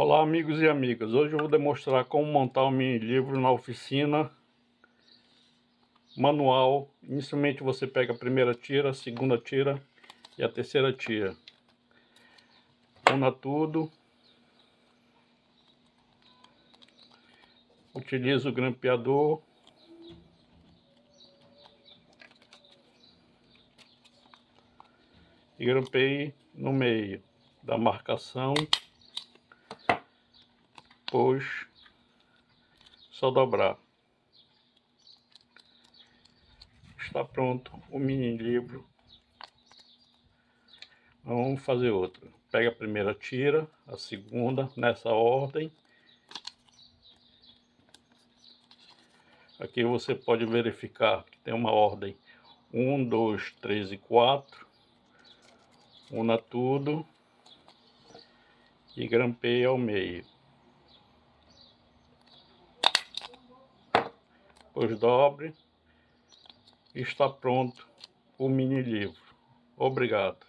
Olá amigos e amigas, hoje eu vou demonstrar como montar o mini livro na oficina manual. Inicialmente você pega a primeira tira, a segunda tira e a terceira tira. Una tudo. Utiliza o grampeador. E grampeie no meio da marcação depois só dobrar. Está pronto o mini livro. Vamos fazer outro. Pega a primeira tira, a segunda, nessa ordem. Aqui você pode verificar que tem uma ordem 1, 2, 3 e 4. Una tudo e grampeia ao meio. Depois dobre está pronto o mini livro. Obrigado.